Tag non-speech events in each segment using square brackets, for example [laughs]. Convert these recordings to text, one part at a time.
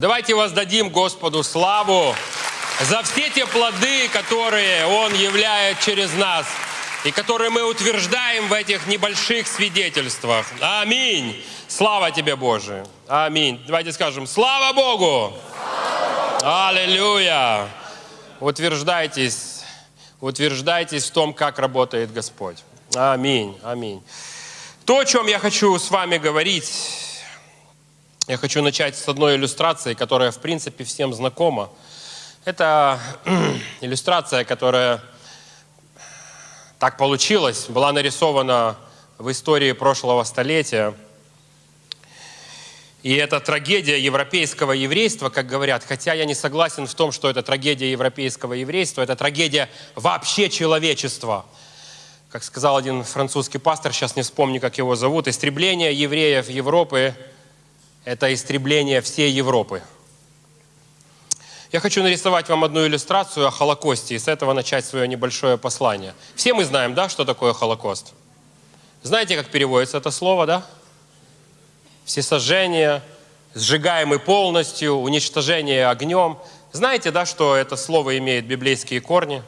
Давайте воздадим Господу славу за все те плоды, которые Он являет через нас и которые мы утверждаем в этих небольших свидетельствах. Аминь. Слава тебе, Боже. Аминь. Давайте скажем, слава Богу. Аллилуйя. Утверждайтесь, утверждайтесь в том, как работает Господь. Аминь. Аминь. То, о чем я хочу с вами говорить, я хочу начать с одной иллюстрации, которая, в принципе, всем знакома. Это [clears throat] иллюстрация, которая так получилось, была нарисована в истории прошлого столетия. И это трагедия европейского еврейства, как говорят, хотя я не согласен в том, что это трагедия европейского еврейства, это трагедия вообще человечества. Как сказал один французский пастор, сейчас не вспомню, как его зовут, истребление евреев Европы – это истребление всей Европы. Я хочу нарисовать вам одну иллюстрацию о Холокосте и с этого начать свое небольшое послание. Все мы знаем, да, что такое Холокост? Знаете, как переводится это слово, да? Всесожжение, сжигаемый полностью, уничтожение огнем. Знаете, да, что это слово имеет библейские корни?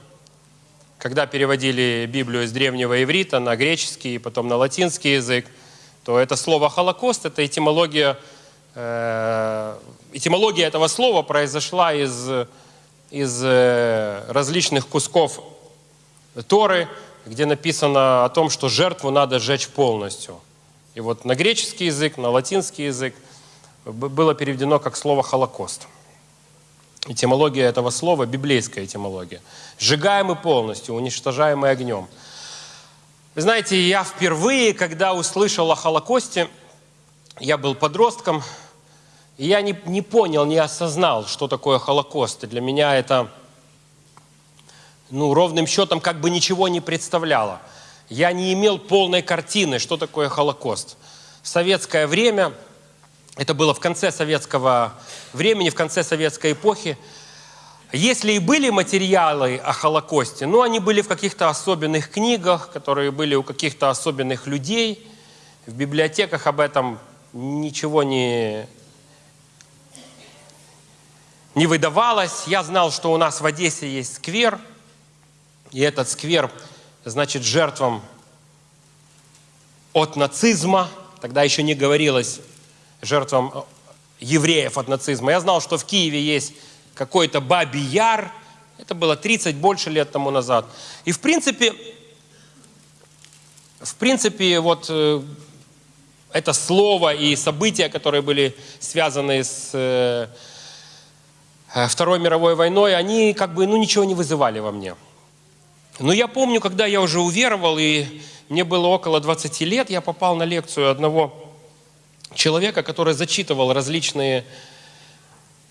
Когда переводили Библию из древнего иврита на греческий и потом на латинский язык, то это слово «холокост» — это этимология этимология этого слова произошла из, из э, различных кусков Торы, где написано о том, что жертву надо сжечь полностью. И вот на греческий язык, на латинский язык было переведено как слово «холокост». Этимология этого слова – библейская этимология. Сжигаемый полностью, уничтожаемый огнем. Вы знаете, я впервые, когда услышал о Холокосте – я был подростком, и я не, не понял, не осознал, что такое Холокост. И для меня это, ну, ровным счетом как бы ничего не представляло. Я не имел полной картины, что такое Холокост. В советское время, это было в конце советского времени, в конце советской эпохи, если и были материалы о Холокосте, ну, они были в каких-то особенных книгах, которые были у каких-то особенных людей. В библиотеках об этом ничего не, не выдавалось. Я знал, что у нас в Одессе есть сквер, и этот сквер, значит, жертвам от нацизма, тогда еще не говорилось жертвам евреев от нацизма. Я знал, что в Киеве есть какой-то Бабий Яр, это было 30 больше лет тому назад. И в принципе, в принципе, вот э, это слово и события, которые были связаны с э, э, Второй мировой войной, они как бы ну, ничего не вызывали во мне. Но я помню, когда я уже уверовал, и мне было около 20 лет, я попал на лекцию одного человека, который зачитывал различные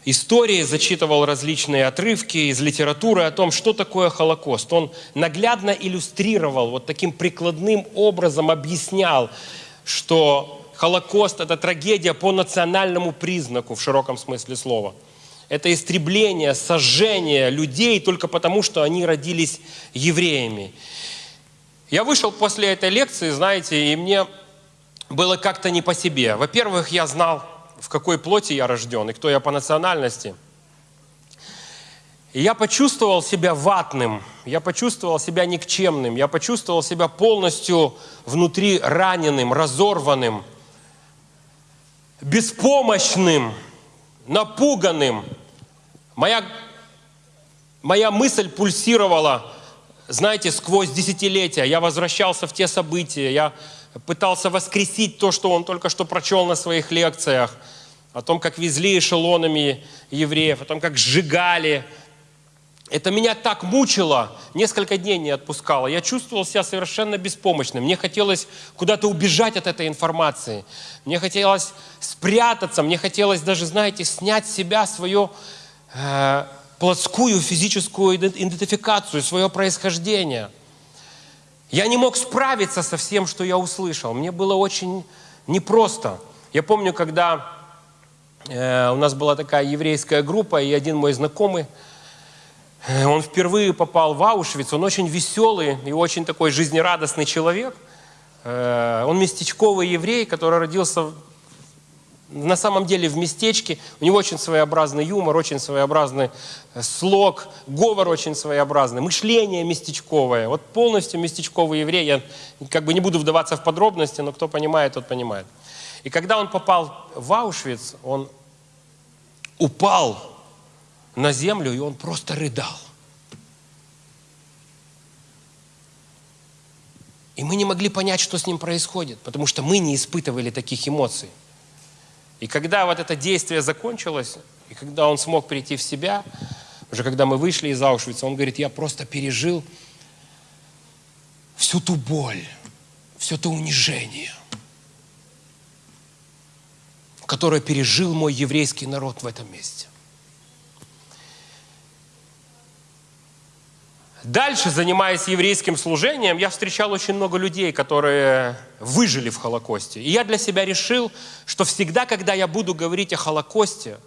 истории, зачитывал различные отрывки из литературы о том, что такое Холокост. Он наглядно иллюстрировал, вот таким прикладным образом объяснял, что Холокост – это трагедия по национальному признаку в широком смысле слова. Это истребление, сожжение людей только потому, что они родились евреями. Я вышел после этой лекции, знаете, и мне было как-то не по себе. Во-первых, я знал, в какой плоти я рожден и кто я по национальности – я почувствовал себя ватным, я почувствовал себя никчемным, я почувствовал себя полностью внутри раненым, разорванным, беспомощным, напуганным. Моя, моя мысль пульсировала, знаете, сквозь десятилетия. Я возвращался в те события, я пытался воскресить то, что он только что прочел на своих лекциях, о том, как везли эшелонами евреев, о том, как сжигали, это меня так мучило, несколько дней не отпускало. Я чувствовал себя совершенно беспомощным. Мне хотелось куда-то убежать от этой информации. Мне хотелось спрятаться, мне хотелось даже, знаете, снять с себя свою э, плотскую физическую идентификацию, свое происхождение. Я не мог справиться со всем, что я услышал. Мне было очень непросто. Я помню, когда э, у нас была такая еврейская группа, и один мой знакомый, он впервые попал в Аушвиц, он очень веселый и очень такой жизнерадостный человек. Э, он местечковый еврей, который родился на самом деле в местечке. У него очень своеобразный юмор, очень своеобразный э, слог, говор очень своеобразный, мышление местечковое. Вот полностью местечковый еврей. Я как бы не буду вдаваться в подробности, но кто понимает, тот понимает. И когда он попал в Аушвиц, он упал на землю, и он просто рыдал. И мы не могли понять, что с ним происходит, потому что мы не испытывали таких эмоций. И когда вот это действие закончилось, и когда он смог прийти в себя, уже когда мы вышли из Аушвица, он говорит, я просто пережил всю ту боль, все то унижение, которое пережил мой еврейский народ в этом месте. Дальше, занимаясь еврейским служением, я встречал очень много людей, которые выжили в Холокосте. И я для себя решил, что всегда, когда я буду говорить о Холокосте,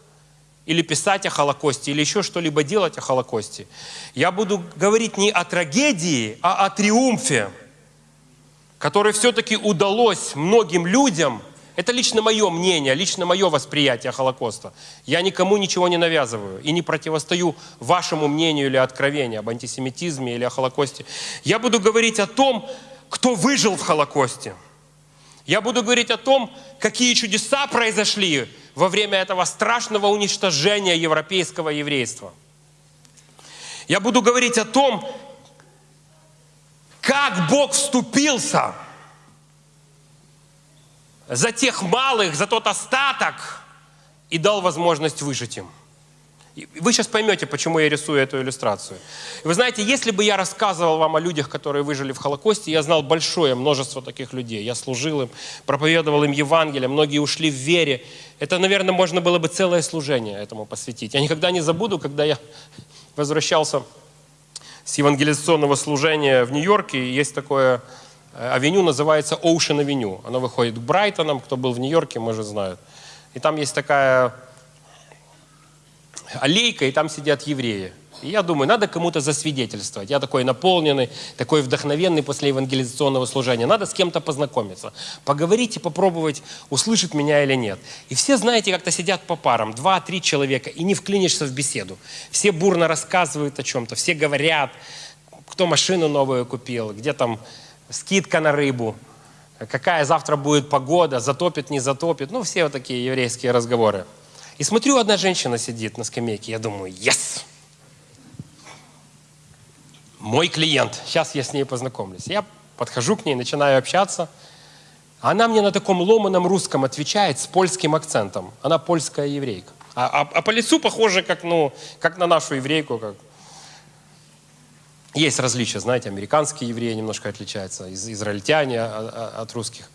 или писать о Холокосте, или еще что-либо делать о Холокосте, я буду говорить не о трагедии, а о триумфе, который все-таки удалось многим людям – это лично мое мнение, лично мое восприятие Холокоста. Я никому ничего не навязываю и не противостою вашему мнению или откровению об антисемитизме или о Холокосте. Я буду говорить о том, кто выжил в Холокосте. Я буду говорить о том, какие чудеса произошли во время этого страшного уничтожения европейского еврейства. Я буду говорить о том, как Бог вступился – за тех малых, за тот остаток и дал возможность выжить им. Вы сейчас поймете, почему я рисую эту иллюстрацию. Вы знаете, если бы я рассказывал вам о людях, которые выжили в Холокосте, я знал большое множество таких людей. Я служил им, проповедовал им Евангелие, многие ушли в вере. Это, наверное, можно было бы целое служение этому посвятить. Я никогда не забуду, когда я возвращался с евангелизационного служения в Нью-Йорке, есть такое авеню называется Ocean Avenue. Она выходит к Брайтонам, кто был в Нью-Йорке, может знают. И там есть такая аллейка, и там сидят евреи. И я думаю, надо кому-то засвидетельствовать. Я такой наполненный, такой вдохновенный после евангелизационного служения. Надо с кем-то познакомиться, поговорить и попробовать, услышит меня или нет. И все, знаете, как-то сидят по парам, два-три человека, и не вклинишься в беседу. Все бурно рассказывают о чем-то, все говорят, кто машину новую купил, где там скидка на рыбу, какая завтра будет погода, затопит, не затопит. Ну, все вот такие еврейские разговоры. И смотрю, одна женщина сидит на скамейке, я думаю, yes! Мой клиент, сейчас я с ней познакомлюсь. Я подхожу к ней, начинаю общаться. Она мне на таком ломаном русском отвечает с польским акцентом. Она польская еврейка. А, а, а по лицу похоже, как, ну, как на нашу еврейку, как, есть различия, знаете, американские евреи немножко отличаются, из, израильтяне а, а, от русских.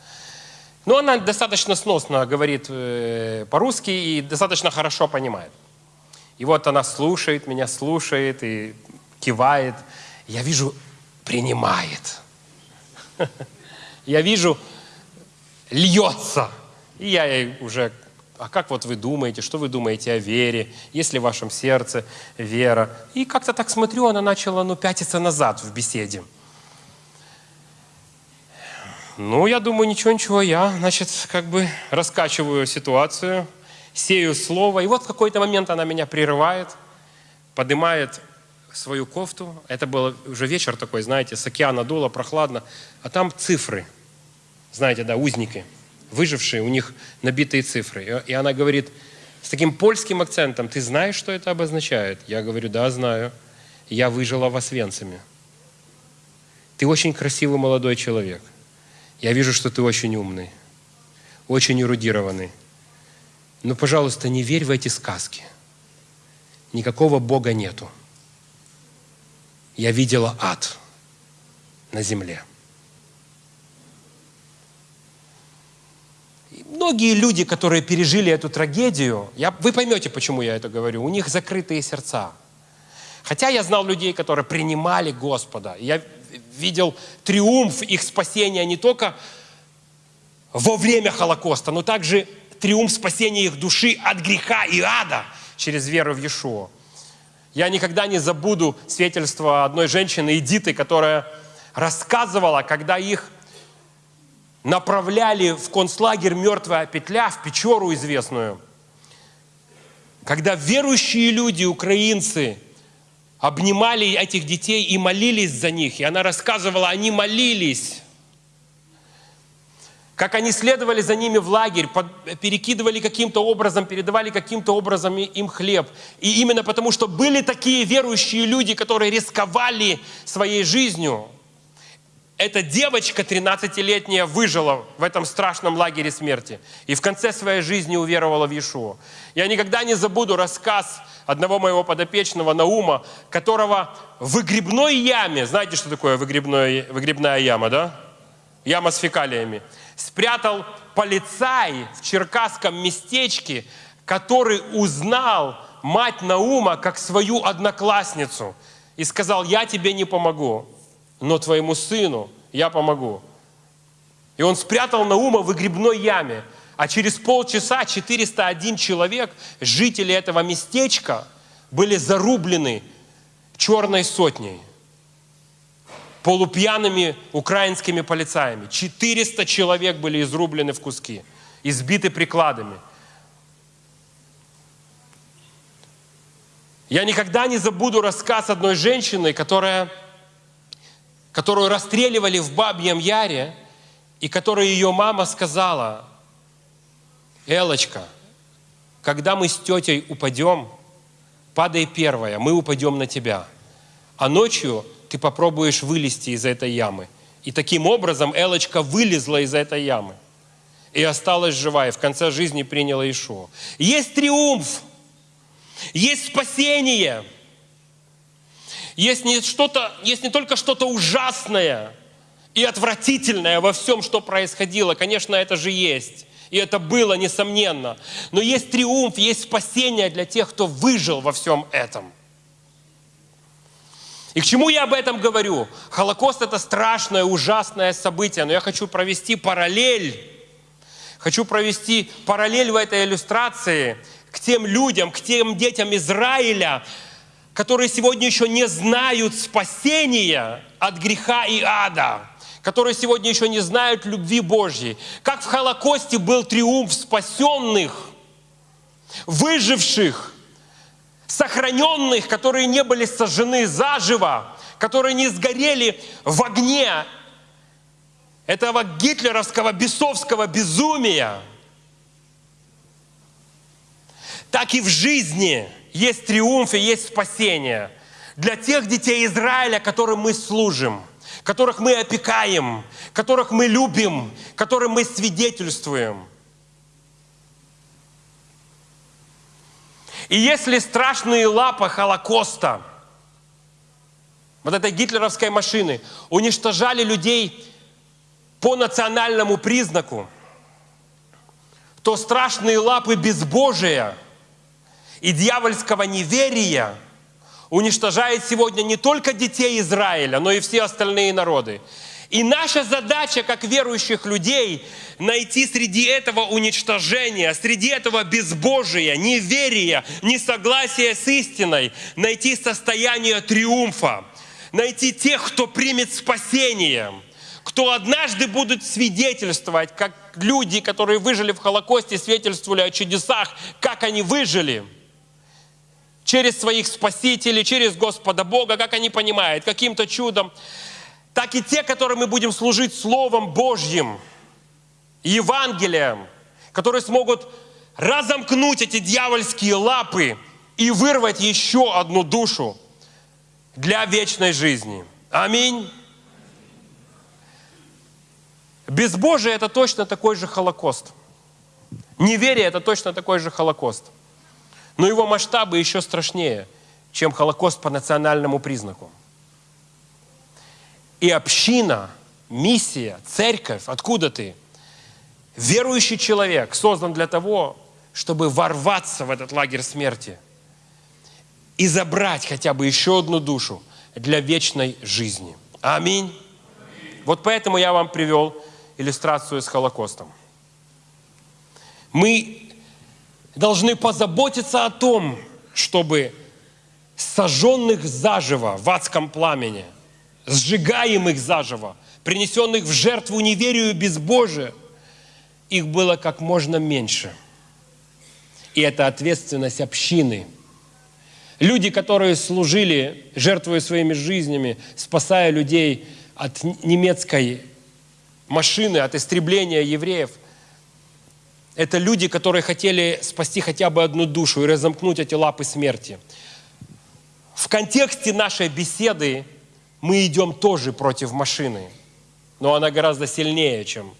Но она достаточно сносно говорит э, по-русски и достаточно хорошо понимает. И вот она слушает меня, слушает и кивает. Я вижу, принимает. [laughs] Я вижу, льется. И я ей уже а как вот вы думаете, что вы думаете о вере, есть ли в вашем сердце вера. И как-то так смотрю, она начала ну, пятиться назад в беседе. Ну, я думаю, ничего-ничего, я, значит, как бы раскачиваю ситуацию, сею слово. И вот в какой-то момент она меня прерывает, поднимает свою кофту. Это был уже вечер такой, знаете, с океана дуло, прохладно. А там цифры, знаете, да, узники – выжившие, у них набитые цифры. И она говорит с таким польским акцентом, ты знаешь, что это обозначает? Я говорю, да, знаю. Я выжила в Освенциме. Ты очень красивый молодой человек. Я вижу, что ты очень умный, очень эрудированный. Но, пожалуйста, не верь в эти сказки. Никакого Бога нету. Я видела ад на земле. Многие люди, которые пережили эту трагедию, я, вы поймете, почему я это говорю, у них закрытые сердца. Хотя я знал людей, которые принимали Господа. Я видел триумф их спасения не только во время Холокоста, но также триумф спасения их души от греха и ада через веру в Иешуа. Я никогда не забуду свидетельство одной женщины, Эдиты, которая рассказывала, когда их направляли в концлагерь «Мертвая петля», в Печору известную, когда верующие люди, украинцы, обнимали этих детей и молились за них. И она рассказывала, они молились как они следовали за ними в лагерь, перекидывали каким-то образом, передавали каким-то образом им хлеб. И именно потому, что были такие верующие люди, которые рисковали своей жизнью, эта девочка 13-летняя выжила в этом страшном лагере смерти и в конце своей жизни уверовала в Иешуа. Я никогда не забуду рассказ одного моего подопечного Наума, которого в выгребной яме, знаете, что такое выгребной, выгребная яма, да? Яма с фекалиями спрятал полицай в черкасском местечке, который узнал мать Наума как свою одноклассницу и сказал, я тебе не помогу, но твоему сыну я помогу. И он спрятал Наума в выгребной яме. А через полчаса 401 человек, жители этого местечка, были зарублены черной сотней полупьяными украинскими полицаями. 400 человек были изрублены в куски, избиты прикладами. Я никогда не забуду рассказ одной женщины, которая, которую расстреливали в Бабьем Яре, и которой ее мама сказала, Элочка, когда мы с тетей упадем, падай первая, мы упадем на тебя. А ночью ты попробуешь вылезти из этой ямы. И таким образом Элочка вылезла из этой ямы и осталась жива, и в конце жизни приняла Ишуа. Есть триумф, есть спасение, есть не, что-то, есть не только что-то ужасное и отвратительное во всем, что происходило. Конечно, это же есть. И это было, несомненно. Но есть триумф, есть спасение для тех, кто выжил во всем этом. И к чему я об этом говорю? Холокост – это страшное, ужасное событие, но я хочу провести параллель, хочу провести параллель в этой иллюстрации к тем людям, к тем детям Израиля, которые сегодня еще не знают спасения от греха и ада, которые сегодня еще не знают любви Божьей. Как в Холокосте был триумф спасенных, выживших – сохраненных, которые не были сожжены заживо, которые не сгорели в огне этого гитлеровского бесовского безумия, так и в жизни есть триумф и есть спасение. Для тех детей Израиля, которым мы служим, которых мы опекаем, которых мы любим, которым мы свидетельствуем – И если страшные лапы Холокоста, вот этой гитлеровской машины, уничтожали людей по национальному признаку, то страшные лапы безбожия и дьявольского неверия уничтожают сегодня не только детей Израиля, но и все остальные народы. И наша задача, как верующих людей, найти среди этого уничтожения, среди этого безбожия, неверия, несогласия с истиной, найти состояние триумфа, найти тех, кто примет спасение, кто однажды будут свидетельствовать, как люди, которые выжили в Холокосте, свидетельствовали о чудесах, как они выжили – через своих спасителей, через Господа Бога, как они понимают, каким-то чудом так и те, которые мы будем служить Словом Божьим, Евангелием, которые смогут разомкнуть эти дьявольские лапы и вырвать еще одну душу для вечной жизни. Аминь. Безбожие – это точно такой же Холокост. Неверие – это точно такой же Холокост. Но его масштабы еще страшнее, чем Холокост по национальному признаку. И община, миссия, церковь, откуда ты? Верующий человек создан для того, чтобы ворваться в этот лагерь смерти и забрать хотя бы еще одну душу для вечной жизни. Аминь. Вот поэтому я вам привел иллюстрацию с Холокостом. Мы должны позаботиться о том, чтобы сожженных заживо в адском пламени – сжигаем их заживо, принесенных в жертву неверию и безбожие, их было как можно меньше. И это ответственность общины. Люди, которые служили, жертвуя своими жизнями, спасая людей от немецкой машины, от истребления евреев, это люди, которые хотели спасти хотя бы одну душу и разомкнуть эти лапы смерти. В контексте нашей беседы мы идем тоже против машины, но она гораздо сильнее, чем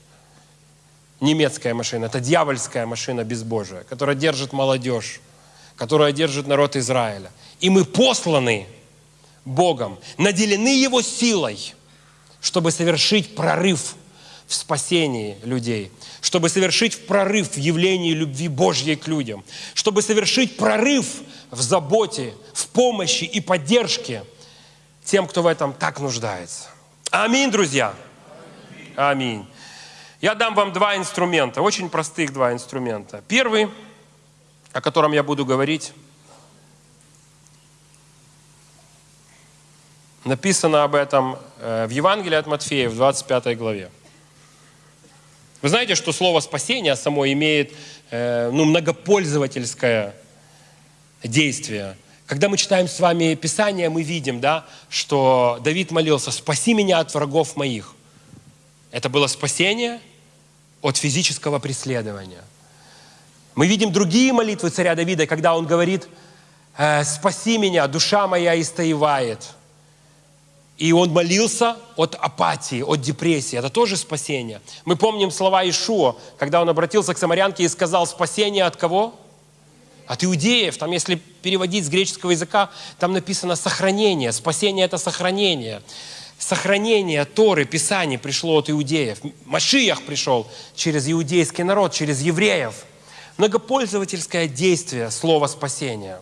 немецкая машина. Это дьявольская машина безбожия, которая держит молодежь, которая держит народ Израиля. И мы посланы Богом, наделены Его силой, чтобы совершить прорыв в спасении людей, чтобы совершить прорыв в явлении любви Божьей к людям, чтобы совершить прорыв в заботе, в помощи и поддержке тем, кто в этом так нуждается. Аминь, друзья. Аминь. Я дам вам два инструмента, очень простых два инструмента. Первый, о котором я буду говорить, написано об этом э, в Евангелии от Матфея в 25 главе. Вы знаете, что слово спасение само имеет э, ну, многопользовательское действие. Когда мы читаем с вами Писание, мы видим, да, что Давид молился, спаси меня от врагов моих. Это было спасение от физического преследования. Мы видим другие молитвы царя Давида, когда он говорит, «Э, спаси меня, душа моя истоевает. И он молился от апатии, от депрессии. Это тоже спасение. Мы помним слова Ишуа, когда он обратился к самарянке и сказал, спасение от кого? От иудеев. Там, если переводить с греческого языка, там написано сохранение. Спасение – это сохранение сохранение Торы, Писаний пришло от иудеев. Машиях пришел через иудейский народ, через евреев. Многопользовательское действие слова спасения.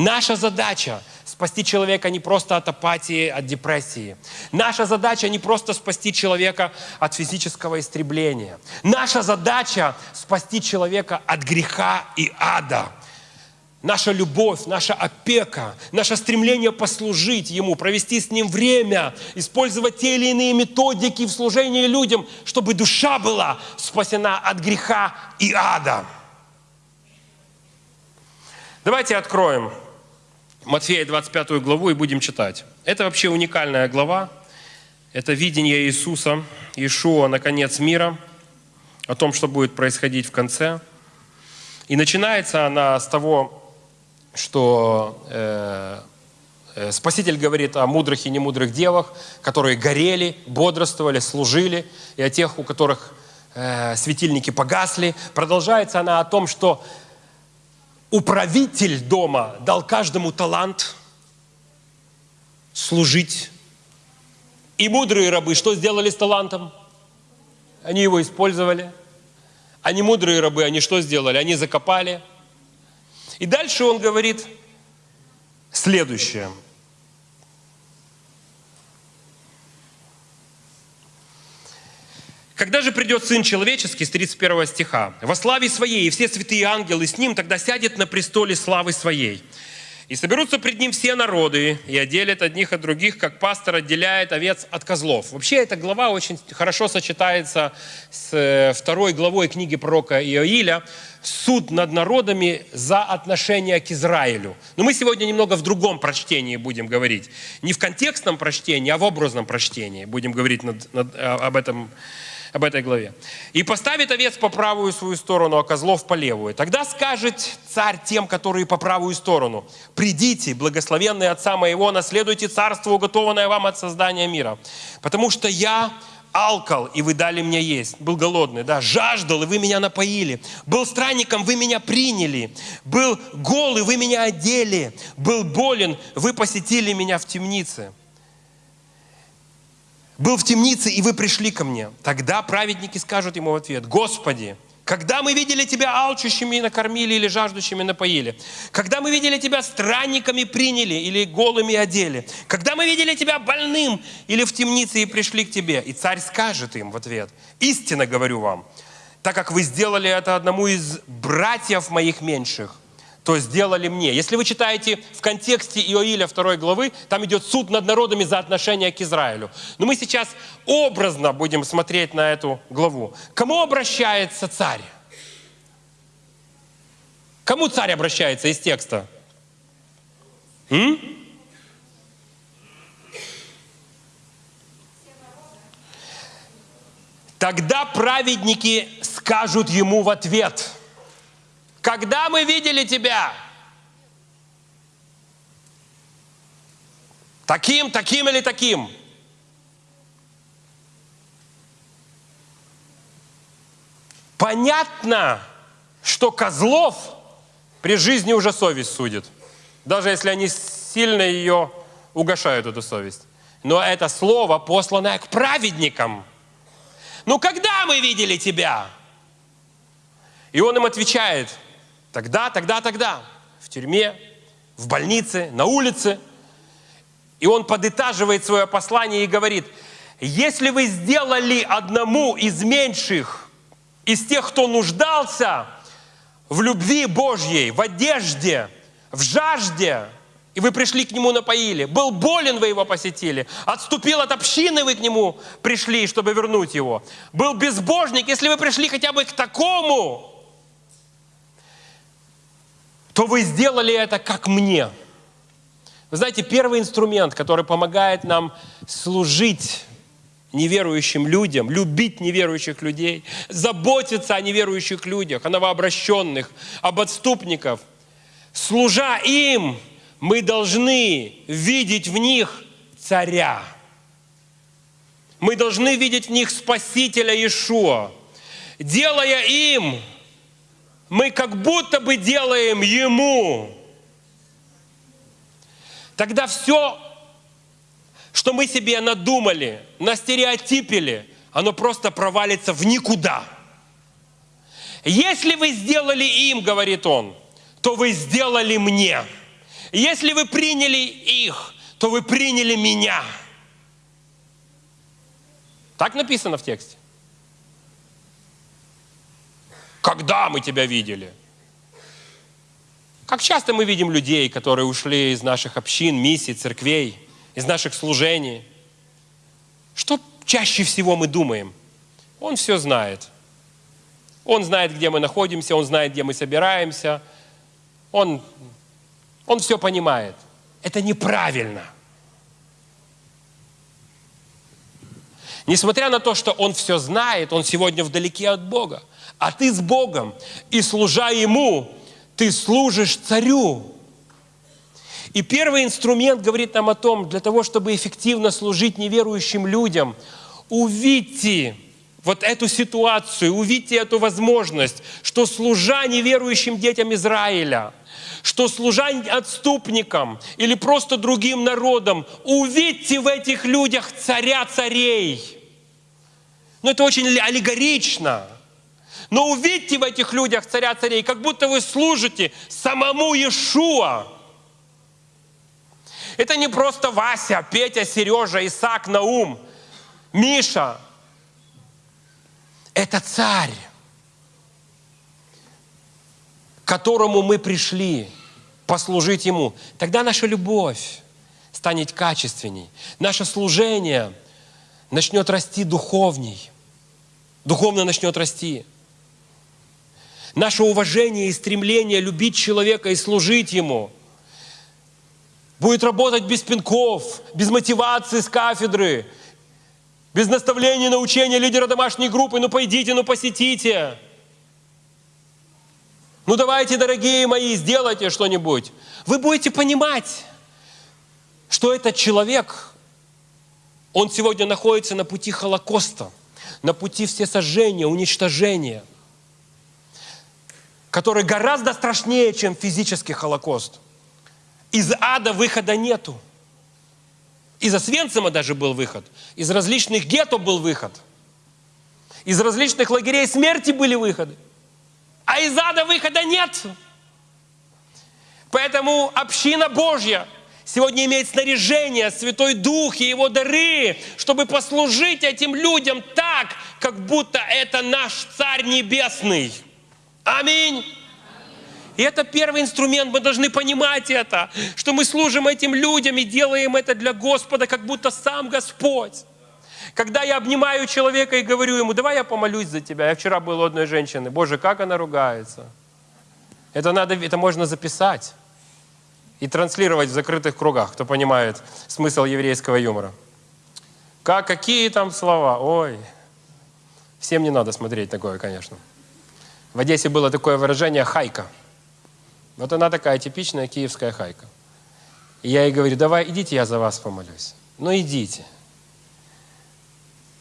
Наша задача – спасти человека не просто от апатии, от депрессии. Наша задача не просто спасти человека от физического истребления. Наша задача – спасти человека от греха и ада – наша любовь, наша опека, наше стремление послужить Ему, провести с Ним время, использовать те или иные методики в служении людям, чтобы душа была спасена от греха и ада. Давайте откроем Матфея 25 главу и будем читать. Это вообще уникальная глава. Это видение Иисуса, Иешуа на конец мира, о том, что будет происходить в конце. И начинается она с того что э, э, Спаситель говорит о мудрых и немудрых девах, которые горели, бодрствовали, служили, и о тех, у которых э, светильники погасли. Продолжается она о том, что управитель дома дал каждому талант служить. И мудрые рабы что сделали с талантом? Они его использовали. Не мудрые рабы, они что сделали? Они закопали – и дальше он говорит следующее. Когда же придет Сын Человеческий, с 31 стиха, «Во славе Своей, и все святые ангелы с Ним, тогда сядет на престоле славы Своей, и соберутся пред ним все народы, и отделят одних от других, как пастор отделяет овец от козлов. Вообще эта глава очень хорошо сочетается с э, второй главой книги пророка Иоиля «Суд над народами за отношение к Израилю». Но мы сегодня немного в другом прочтении будем говорить. Не в контекстном прочтении, а в образном прочтении будем говорить над, над, об этом об этой главе. «И поставит овец по правую свою сторону, а козлов по левую. Тогда скажет царь тем, которые по правую сторону, «Придите, благословенные Отца моего, наследуйте царство, уготованное вам от создания мира. Потому что я алкал, и вы дали мне есть. Был голодный, да, жаждал, и вы меня напоили. Был странником, вы меня приняли. Был голый, вы меня одели. Был болен, вы посетили меня в темнице был в темнице, и вы пришли ко мне. Тогда праведники скажут ему в ответ, Господи, когда мы видели Тебя алчущими и накормили или жаждущими напоили? Когда мы видели Тебя странниками приняли или голыми одели? Когда мы видели Тебя больным или в темнице и пришли к Тебе? И царь скажет им в ответ, истинно говорю вам, так как вы сделали это одному из братьев моих меньших, то сделали мне. Если вы читаете в контексте Иоиля 2 главы, там идет суд над народами за отношение к Израилю. Но мы сейчас образно будем смотреть на эту главу. Кому обращается царь? Кому царь обращается из текста? М? Тогда праведники скажут ему в ответ, когда мы видели тебя? Таким, таким или таким? Понятно, что козлов при жизни уже совесть судит. Даже если они сильно ее угошают, эту совесть. Но это слово, посланное к праведникам. Ну, когда мы видели тебя? И он им отвечает, тогда, тогда, тогда, в тюрьме, в больнице, на улице. И он подытаживает свое послание и говорит, если вы сделали одному из меньших, из тех, кто нуждался в любви Божьей, в одежде, в жажде, и вы пришли к нему напоили. Был болен, вы его посетили. Отступил от общины, вы к нему пришли, чтобы вернуть его. Был безбожник, если вы пришли хотя бы к такому, то вы сделали это как мне. Вы знаете, первый инструмент, который помогает нам служить неверующим людям, любить неверующих людей, заботиться о неверующих людях, о новообращенных, об отступников. Служа им, мы должны видеть в них царя. Мы должны видеть в них Спасителя Иешуа. Делая им, мы как будто бы делаем Ему. Тогда все, что мы себе надумали, настереотипили, оно просто провалится в никуда. Если вы сделали им, говорит он, то вы сделали мне. Если вы приняли их, то вы приняли меня. Так написано в тексте. Когда мы тебя видели? Как часто мы видим людей, которые ушли из наших общин, миссий, церквей, из наших служений? Что чаще всего мы думаем? Он все знает. Он знает, где мы находимся, он знает, где мы собираемся. Он, он все понимает. Это неправильно. Несмотря на то, что он все знает, он сегодня вдалеке от Бога а ты с Богом, и служа Ему, ты служишь царю. И первый инструмент говорит нам о том, для того, чтобы эффективно служить неверующим людям, увидьте вот эту ситуацию, увидьте эту возможность, что служа неверующим детям Израиля, что служа отступникам или просто другим народам, увидьте в этих людях царя царей. Но это очень аллегорично – но увидьте в этих людях царя царей, как будто вы служите самому Иешуа. Это не просто Вася, Петя, Сережа, Исаак, Наум, Миша. Это царь, к которому мы пришли послужить Ему. Тогда наша любовь станет качественней. Наше служение начнет расти духовней. Духовно начнет расти. Наше уважение и стремление любить человека и служить ему будет работать без пинков, без мотивации с кафедры, без наставления, научения лидера домашней группы. Ну пойдите, ну посетите. Ну давайте, дорогие мои, сделайте что-нибудь. Вы будете понимать, что этот человек, он сегодня находится на пути Холокоста, на пути всесожжения, уничтожения – который гораздо страшнее, чем физический Холокост. Из ада выхода нету. Из Освенцима даже был выход. Из различных гетто был выход. Из различных лагерей смерти были выходы. А из ада выхода нет. Поэтому община Божья сегодня имеет снаряжение, Святой Дух и Его дары, чтобы послужить этим людям так, как будто это наш Царь Небесный – Аминь. И это первый инструмент, мы должны понимать это, что мы служим этим людям и делаем это для Господа, как будто сам Господь. Когда я обнимаю человека и говорю ему, давай я помолюсь за тебя. Я вчера был у одной женщины, Боже, как она ругается. Это, надо, это можно записать и транслировать в закрытых кругах, кто понимает смысл еврейского юмора. Как, какие там слова? Ой, всем не надо смотреть такое, конечно. В Одессе было такое выражение «хайка». Вот она такая типичная киевская хайка. И я ей говорю, давай, идите, я за вас помолюсь. Ну, идите.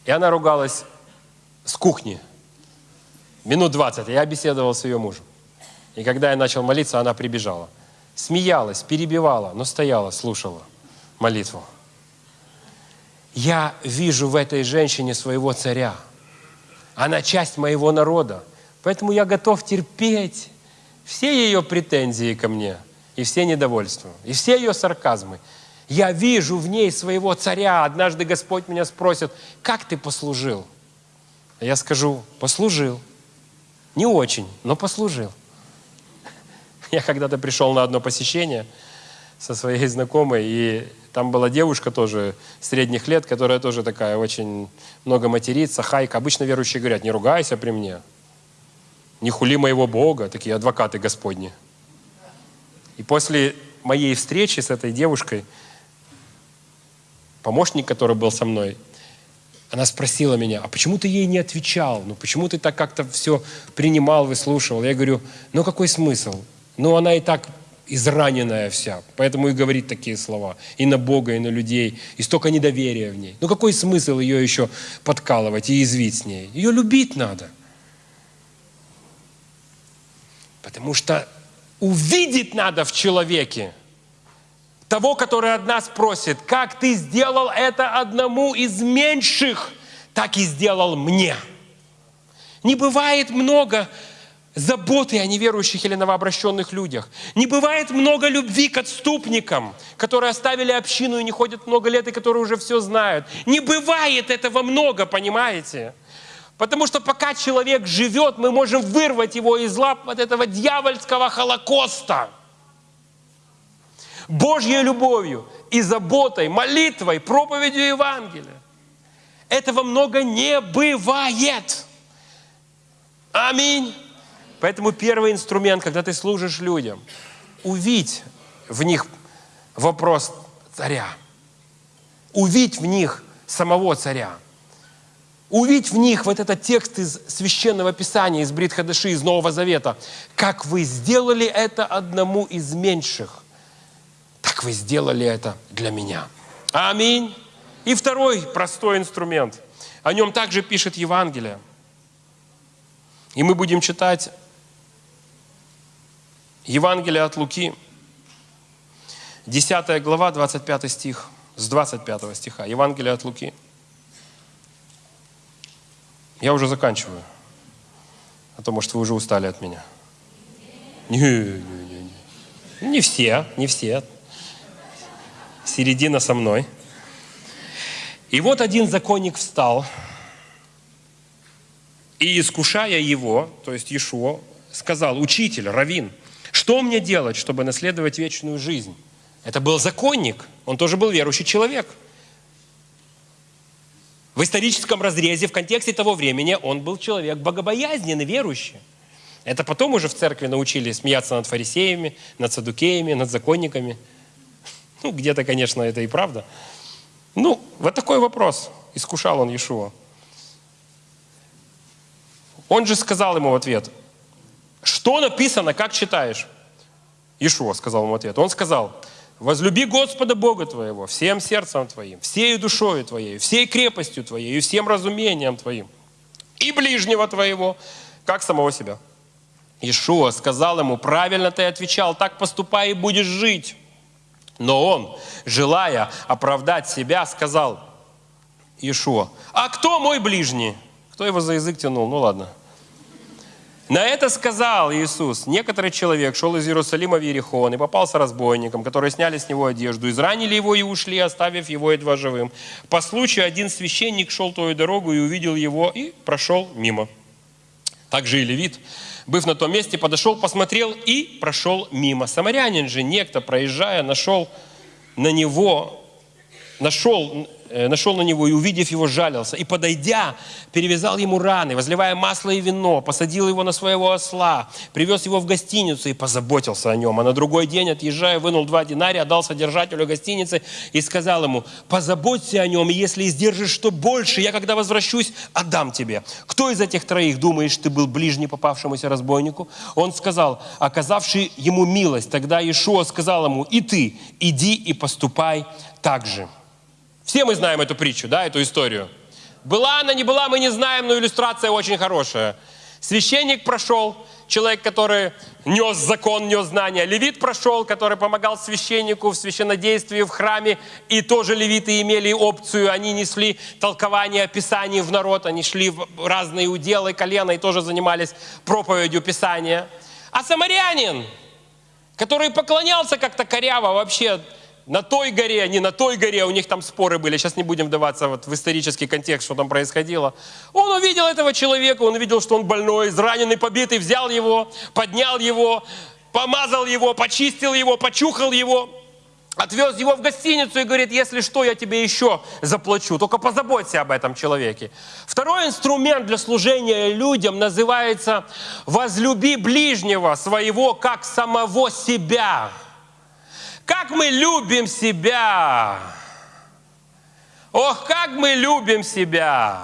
И она ругалась с кухни. Минут 20. Я беседовал с ее мужем. И когда я начал молиться, она прибежала. Смеялась, перебивала, но стояла, слушала молитву. Я вижу в этой женщине своего царя. Она часть моего народа. Поэтому я готов терпеть все ее претензии ко мне, и все недовольства, и все ее сарказмы. Я вижу в ней своего царя. Однажды Господь меня спросит, как ты послужил? Я скажу, послужил. Не очень, но послужил. [laughs] Я когда-то пришел на одно посещение со своей знакомой, и там была девушка тоже средних лет, которая тоже такая очень много матерится, хайка. Обычно верующие говорят, не ругайся при мне, не хули моего Бога, такие адвокаты Господни. И после моей встречи с этой девушкой, помощник, который был со мной, она спросила меня, а почему ты ей не отвечал? Ну почему ты так как-то все принимал, выслушивал? Я говорю, ну какой смысл? Ну она и так израненная вся, поэтому и говорит такие слова. И на Бога, и на людей, и столько недоверия в ней. Ну какой смысл ее еще подкалывать и извить с ней? Ее любить надо. Потому что увидеть надо в человеке того, который от нас просит, как ты сделал это одному из меньших, так и сделал мне. Не бывает много заботы о неверующих или новообращенных людях. Не бывает много любви к отступникам, которые оставили общину и не ходят много лет, и которые уже все знают. Не бывает этого много, понимаете? Потому что пока человек живет, мы можем вырвать его из лап от этого дьявольского холокоста. Божьей любовью и заботой, молитвой, проповедью Евангелия. Этого много не бывает. Аминь. Поэтому первый инструмент, когда ты служишь людям, увидь в них вопрос царя. Увидь в них самого царя. Увидь в них вот этот текст из Священного Писания, из Бритхадаши, из Нового Завета. Как вы сделали это одному из меньших, так вы сделали это для меня. Аминь. И второй простой инструмент. О нем также пишет Евангелие. И мы будем читать Евангелие от Луки, 10 глава, 25 стих, с 25 стиха. Евангелие от Луки. Я уже заканчиваю. А то, может, вы уже устали от меня. Не, не, не, не. не все, не все. Середина со мной. И вот один законник встал, и искушая его, то есть Иешуа, сказал, учитель, равин, что мне делать, чтобы наследовать вечную жизнь? Это был законник, он тоже был верующий человек. В историческом разрезе, в контексте того времени, он был человек богобоязненный, верующий. Это потом уже в церкви научили смеяться над фарисеями, над садукеями, над законниками. [laughs] Ну, где-то, конечно, это и правда. Ну, вот такой вопрос. Искушал он Иешуа. Он же сказал ему в ответ, что написано, как читаешь? Ишуа сказал ему ответ. Он сказал, возлюби Господа Бога твоего всем сердцем твоим, всей душою твоей, всей крепостью твоей и всем разумением твоим, и ближнего твоего, как самого себя. Ишуа сказал ему, правильно ты отвечал, так поступай и будешь жить. Но он, желая оправдать себя, сказал Ишуа, а кто мой ближний? Кто его за язык тянул? Ну ладно. На это сказал Иисус, некоторый человек шел из Иерусалима в Иерихон и попался разбойникам, которые сняли с него одежду, изранили его и ушли, оставив его едва живым. По случаю один священник шел той дорогу и увидел его и прошел мимо. Также и левит, быв на том месте, подошел, посмотрел и прошел мимо. Самарянин же, некто, проезжая, нашел на него, нашел нашел на него и, увидев его, жалился. И, подойдя, перевязал ему раны, возливая масло и вино, посадил его на своего осла, привез его в гостиницу и позаботился о нем. А на другой день, отъезжая, вынул два динария, отдал содержателю гостиницы и сказал ему, позаботься о нем, и если издержишь что больше, я, когда возвращусь, отдам тебе. Кто из этих троих, думаешь, ты был ближний попавшемуся разбойнику? Он сказал, оказавший ему милость. Тогда Иешуа сказал ему, и ты, иди и поступай так же. Все мы знаем эту притчу, да, эту историю. Была она, не была, мы не знаем, но иллюстрация очень хорошая. Священник прошел, человек, который нес закон, нес знания. Левит прошел, который помогал священнику в священнодействии в храме. И тоже левиты имели опцию, они несли толкование Писаний в народ, они шли в разные уделы колена и тоже занимались проповедью Писания. А самарянин, который поклонялся как-то коряво вообще, на той горе, не на той горе, у них там споры были, сейчас не будем вдаваться вот в исторический контекст, что там происходило. Он увидел этого человека, он увидел, что он больной, израненный, побитый, взял его, поднял его, помазал его, почистил его, почухал его, отвез его в гостиницу и говорит, если что, я тебе еще заплачу, только позаботься об этом человеке. Второй инструмент для служения людям называется «возлюби ближнего своего, как самого себя». Как мы любим себя! Ох, как мы любим себя!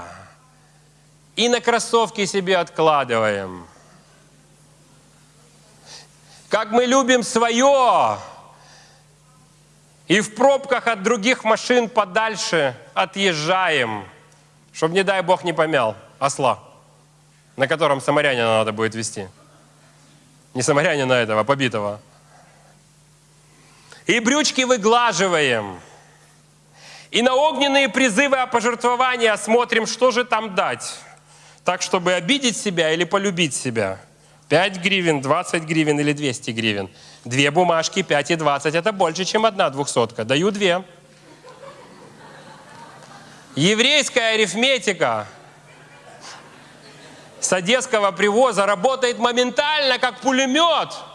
И на кроссовки себе откладываем. Как мы любим свое! И в пробках от других машин подальше отъезжаем, чтобы, не дай Бог, не помял осла, на котором самарянина надо будет вести. Не самарянина этого, а побитого. И брючки выглаживаем. И на огненные призывы о пожертвовании смотрим, что же там дать. Так, чтобы обидеть себя или полюбить себя. 5 гривен, 20 гривен или 200 гривен. Две бумажки, 5 и 20. Это больше, чем одна двухсотка. Даю две. Еврейская арифметика с одесского привоза работает моментально, как пулемет –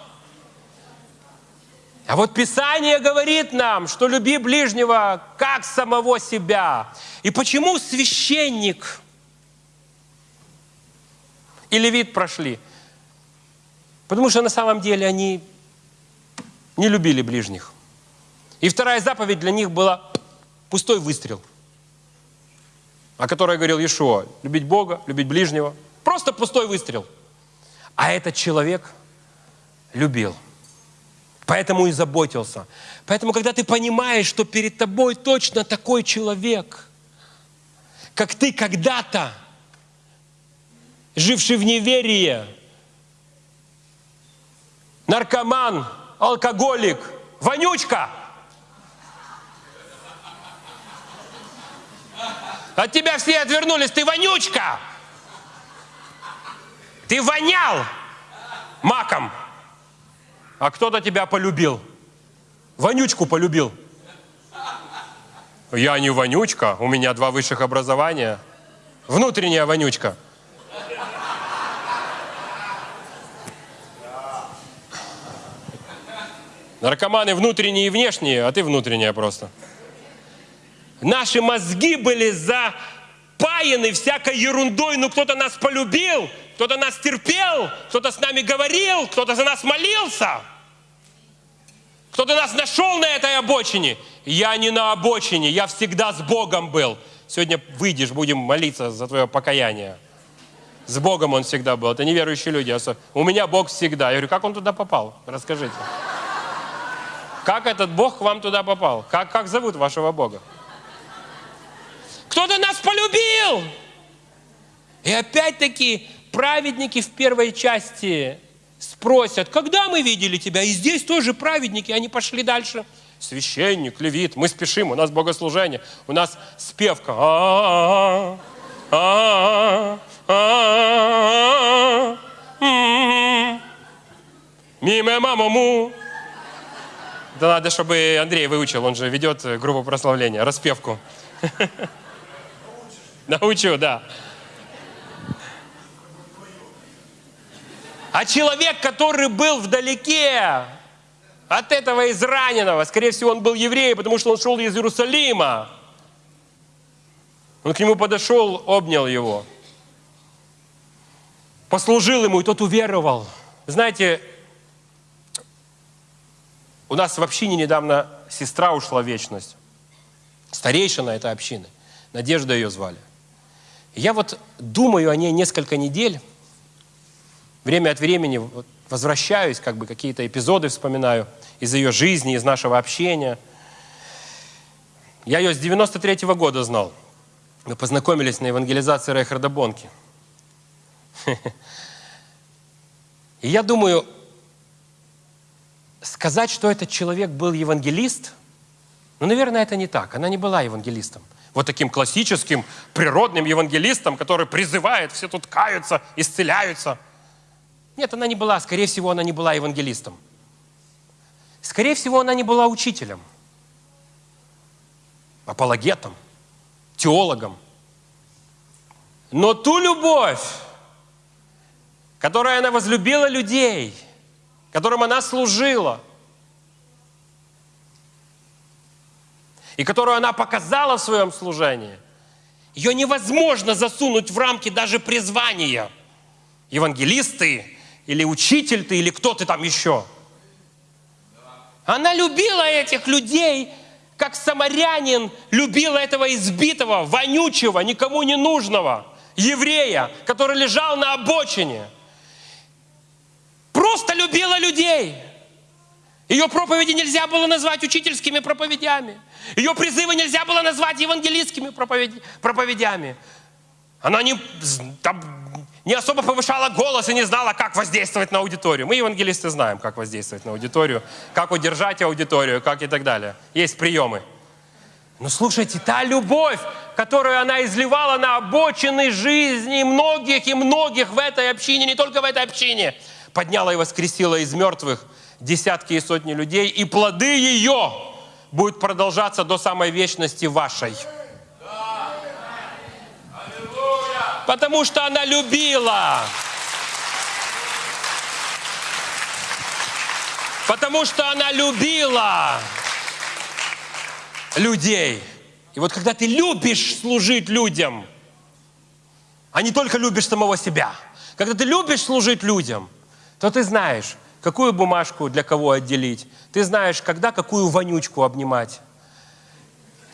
а вот Писание говорит нам, что люби ближнего как самого себя. И почему священник и левит прошли? Потому что на самом деле они не любили ближних. И вторая заповедь для них была пустой выстрел, о которой говорил Иешуа. Любить Бога, любить ближнего. Просто пустой выстрел. А этот человек любил – Поэтому и заботился. Поэтому, когда ты понимаешь, что перед тобой точно такой человек, как ты когда-то, живший в неверии, наркоман, алкоголик, вонючка, от тебя все отвернулись, ты вонючка, ты вонял маком, а кто-то тебя полюбил. Вонючку полюбил. Я не вонючка, у меня два высших образования. Внутренняя вонючка. Наркоманы внутренние и внешние, а ты внутренняя просто. Наши мозги были запаяны всякой ерундой, ну кто-то нас полюбил, кто-то нас терпел, кто-то с нами говорил, кто-то за нас молился. Кто-то нас нашел на этой обочине. Я не на обочине, я всегда с Богом был. Сегодня выйдешь, будем молиться за твое покаяние. С Богом он всегда был. Это неверующие люди. У меня Бог всегда. Я говорю, как он туда попал? Расскажите. Как этот Бог к вам туда попал? Как, как зовут вашего Бога? Кто-то нас полюбил. И опять-таки праведники в первой части спросят, когда мы видели тебя? И здесь тоже праведники, они пошли дальше. Священник, левит, мы спешим, у нас богослужение, у нас спевка. Мимо мамому. Да надо, чтобы Андрей выучил, он же ведет группу прославления, распевку. [laughs] [laughs] Научу, да. А человек, который был вдалеке от этого израненного, скорее всего, он был евреем, потому что он шел из Иерусалима. Он к нему подошел, обнял его, послужил ему, и тот уверовал. Знаете, у нас в общине недавно сестра ушла в вечность. Старейшина этой общины. Надежда ее звали. Я вот думаю о ней несколько недель, время от времени возвращаюсь, как бы какие-то эпизоды вспоминаю из ее жизни, из нашего общения. Я ее с 93 -го года знал. Мы познакомились на евангелизации Рейхарда Бонки. [laughs] И я думаю, сказать, что этот человек был евангелист, ну, наверное, это не так. Она не была евангелистом. Вот таким классическим, природным евангелистом, который призывает, все тут каются, исцеляются – нет, она не была. Скорее всего, она не была евангелистом. Скорее всего, она не была учителем, апологетом, теологом. Но ту любовь, которой она возлюбила людей, которым она служила, и которую она показала в своем служении, ее невозможно засунуть в рамки даже призвания. Евангелисты, или учитель ты, или кто ты там еще. Она любила этих людей, как самарянин любил этого избитого, вонючего, никому не нужного еврея, который лежал на обочине. Просто любила людей. Ее проповеди нельзя было назвать учительскими проповедями. Ее призывы нельзя было назвать евангелистскими проповедями. Она не, там, не особо повышала голос и не знала, как воздействовать на аудиторию. Мы, евангелисты, знаем, как воздействовать на аудиторию, как удержать аудиторию, как и так далее. Есть приемы. Но слушайте, та любовь, которую она изливала на обочины жизни многих и многих в этой общине, не только в этой общине, подняла и воскресила из мертвых десятки и сотни людей, и плоды ее будут продолжаться до самой вечности вашей. Потому что она любила. Потому что она любила людей. И вот когда ты любишь служить людям, а не только любишь самого себя, когда ты любишь служить людям, то ты знаешь, какую бумажку для кого отделить. Ты знаешь, когда какую вонючку обнимать.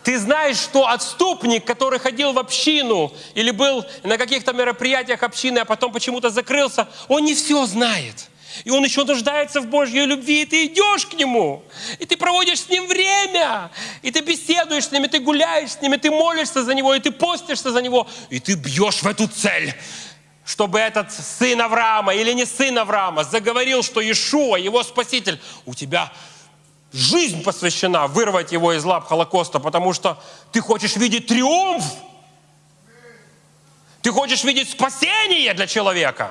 Ты знаешь, что отступник, который ходил в общину или был на каких-то мероприятиях общины, а потом почему-то закрылся, он не все знает. И он еще нуждается в Божьей любви, и ты идешь к нему, и ты проводишь с ним время, и ты беседуешь с ним, и ты гуляешь с ним, и ты молишься за него, и ты постишься за него, и ты бьешь в эту цель чтобы этот сын Авраама или не сын Авраама заговорил, что Иешуа, его спаситель, у тебя жизнь посвящена вырвать его из лап Холокоста, потому что ты хочешь видеть триумф. Ты хочешь видеть спасение для человека.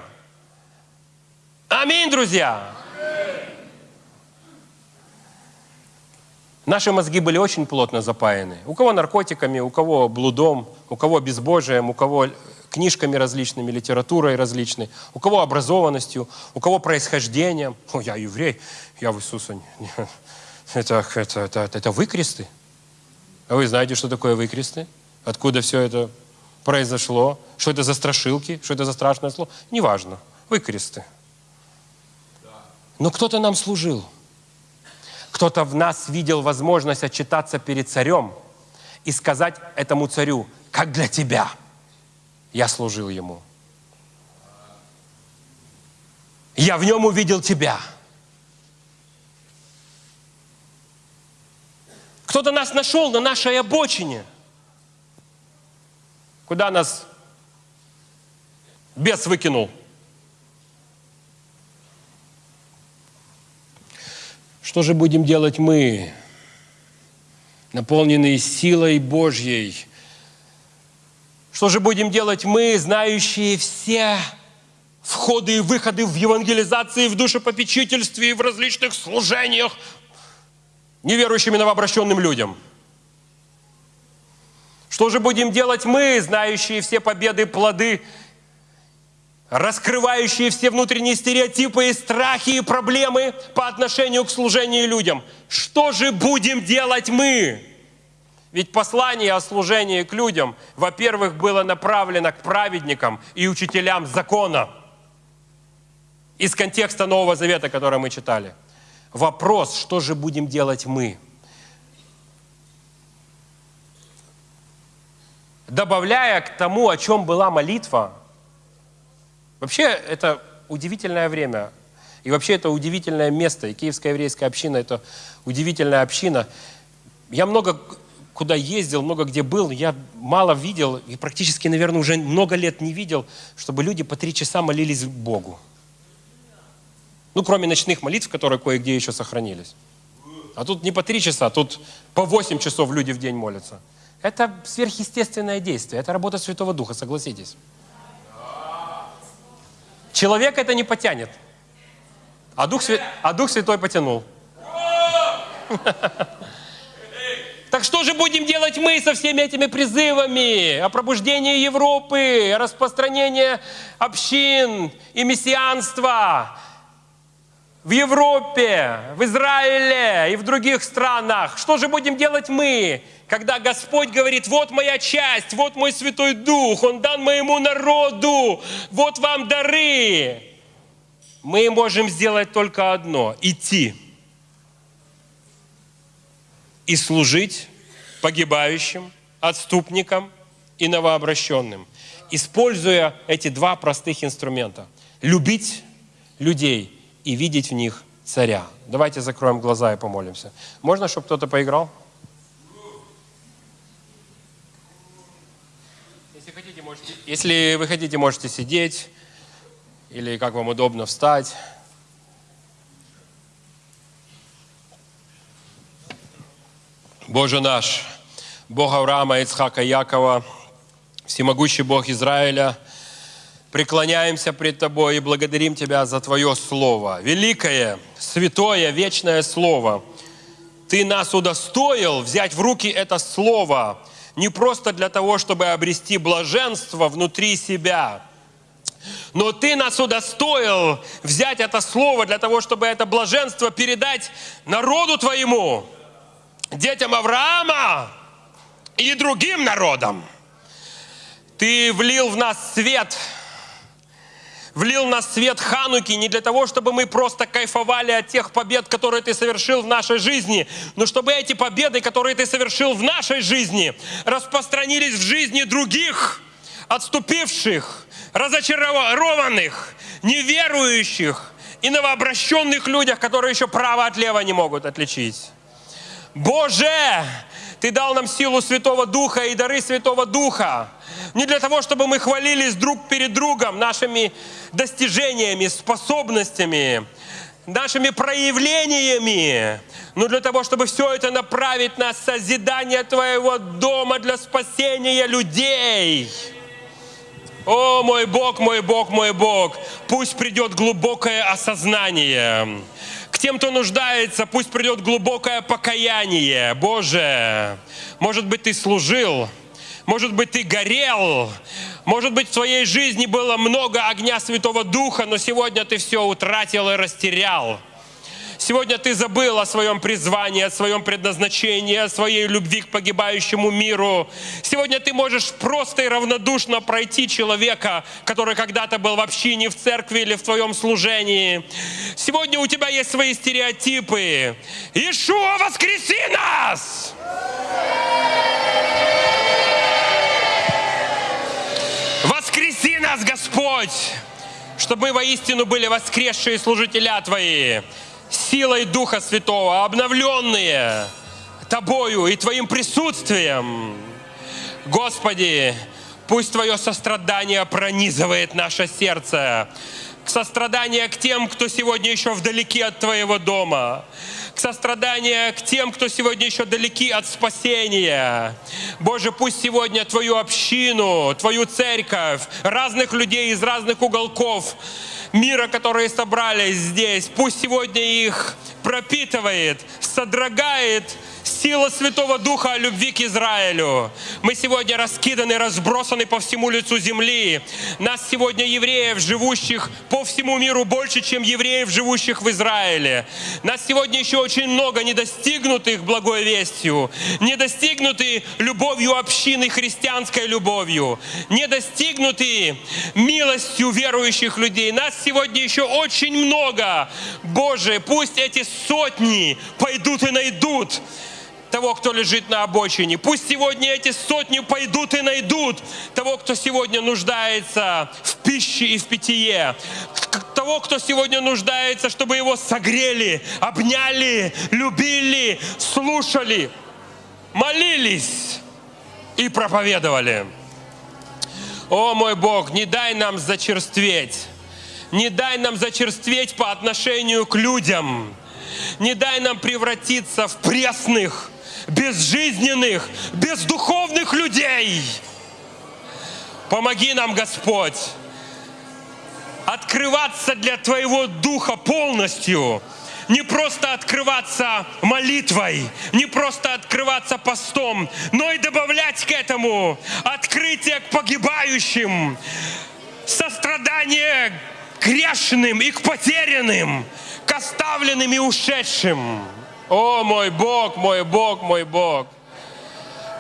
Аминь, друзья. Наши мозги были очень плотно запаяны. У кого наркотиками, у кого блудом, у кого безбожием, у кого книжками различными, литературой различной, у кого образованностью, у кого происхождением. О, я еврей, я в Иисуса это, это, это, это выкресты. А вы знаете, что такое выкресты? Откуда все это произошло? Что это за страшилки? Что это за страшное слово? Неважно. Выкресты. Но кто-то нам служил. Кто-то в нас видел возможность отчитаться перед царем и сказать этому царю, как для тебя я служил ему. Я в нем увидел тебя – Кто-то нас нашел на нашей обочине. Куда нас бес выкинул? Что же будем делать мы, наполненные силой Божьей? Что же будем делать мы, знающие все входы и выходы в евангелизации, в душепопечительстве и в различных служениях, неверующим и новообращенным людям. Что же будем делать мы, знающие все победы, плоды раскрывающие все внутренние стереотипы и страхи и проблемы по отношению к служению людям. Что же будем делать мы? Ведь послание о служении к людям, во-первых, было направлено к праведникам и учителям закона. Из контекста Нового Завета, который мы читали. Вопрос, что же будем делать мы? Добавляя к тому, о чем была молитва, Вообще, это удивительное время. И вообще, это удивительное место. И Киевская еврейская община – это удивительная община. Я много куда ездил, много где был, я мало видел, и практически, наверное, уже много лет не видел, чтобы люди по три часа молились Богу. Ну, кроме ночных молитв, которые кое-где еще сохранились. А тут не по три часа, тут по восемь часов люди в день молятся. Это сверхъестественное действие, это работа Святого Духа, согласитесь. Человек это не потянет. А Дух, Свя... а Дух Святой потянул. Так что же будем делать мы со всеми этими призывами о пробуждении Европы, о распространении общин и мессианства в Европе, в Израиле и в других странах? Что же будем делать мы? когда Господь говорит, вот моя часть, вот мой Святой Дух, Он дан моему народу, вот вам дары. Мы можем сделать только одно – идти и служить погибающим, отступникам и новообращенным, используя эти два простых инструмента. Любить людей и видеть в них царя. Давайте закроем глаза и помолимся. Можно, чтобы кто-то поиграл? Если вы хотите, можете сидеть или как вам удобно встать. Боже наш, Бог Авраама, Ицхака, Якова, всемогущий Бог Израиля, преклоняемся пред Тобой и благодарим Тебя за Твое Слово. Великое, святое, вечное Слово. Ты нас удостоил взять в руки это Слово – не просто для того, чтобы обрести блаженство внутри себя, но Ты нас удостоил взять это слово для того, чтобы это блаженство передать народу Твоему, детям Авраама и другим народам. Ты влил в нас свет – влил на свет Хануки не для того, чтобы мы просто кайфовали от тех побед, которые ты совершил в нашей жизни, но чтобы эти победы, которые ты совершил в нашей жизни, распространились в жизни других, отступивших, разочарованных, неверующих и новообращенных людях, которые еще право от лева не могут отличить. Боже, Ты дал нам силу Святого Духа и дары Святого Духа. Не для того, чтобы мы хвалились друг перед другом нашими достижениями, способностями, нашими проявлениями, но для того, чтобы все это направить на созидание Твоего дома для спасения людей. О, мой Бог, мой Бог, мой Бог, пусть придет глубокое осознание. К тем, кто нуждается, пусть придет глубокое покаяние. Боже, может быть, ты служил, может быть, ты горел, может быть, в твоей жизни было много огня Святого Духа, но сегодня ты все утратил и растерял. Сегодня ты забыл о своем призвании, о своем предназначении, о своей любви к погибающему миру. Сегодня ты можешь просто и равнодушно пройти человека, который когда-то был в общине, в церкви или в твоем служении. Сегодня у тебя есть свои стереотипы. Ишуа, воскреси нас! Воскреси нас, Господь, чтобы мы воистину были воскресшие служителя Твои силой Духа Святого, обновленные Тобою и Твоим присутствием. Господи, пусть Твое сострадание пронизывает наше сердце. Сострадание к тем, кто сегодня еще вдалеке от Твоего дома к состраданию к тем, кто сегодня еще далеки от спасения. Боже, пусть сегодня Твою общину, Твою церковь, разных людей из разных уголков мира, которые собрались здесь, пусть сегодня их пропитывает, содрогает сила Святого Духа о любви к Израилю. Мы сегодня раскиданы, разбросаны по всему лицу земли. Нас сегодня евреев, живущих по всему миру, больше, чем евреев, живущих в Израиле. Нас сегодня еще очень много недостигнутых благой вестью, недостигнуты любовью общины, христианской любовью, недостигнуты милостью верующих людей. Нас сегодня еще очень много. Боже, пусть эти сотни пойдут и найдут того, кто лежит на обочине. Пусть сегодня эти сотни пойдут и найдут того, кто сегодня нуждается в пище и в питье. Того, кто сегодня нуждается, чтобы его согрели, обняли, любили, слушали, молились и проповедовали. О мой Бог, не дай нам зачерстветь. Не дай нам зачерстветь по отношению к людям. Не дай нам превратиться в пресных, безжизненных, бездуховных людей. Помоги нам, Господь, открываться для Твоего Духа полностью, не просто открываться молитвой, не просто открываться постом, но и добавлять к этому открытие к погибающим, сострадание к грешным и к потерянным, к оставленным и ушедшим. О, мой Бог, мой Бог, мой Бог.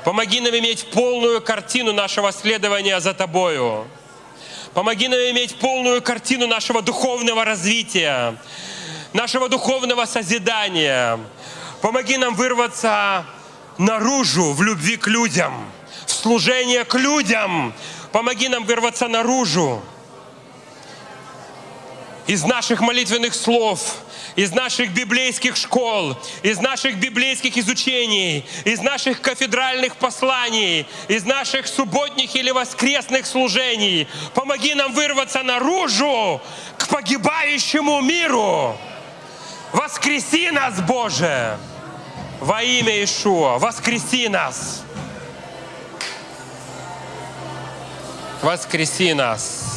Помоги нам иметь полную картину нашего следования за Тобою. Помоги нам иметь полную картину нашего духовного развития, нашего духовного созидания. Помоги нам вырваться наружу в любви к людям, в служение к людям. Помоги нам вырваться наружу из наших молитвенных слов, из наших библейских школ, из наших библейских изучений, из наших кафедральных посланий, из наших субботних или воскресных служений. Помоги нам вырваться наружу к погибающему миру. Воскреси нас, Боже, во имя Ишуа, воскреси нас. Воскреси нас.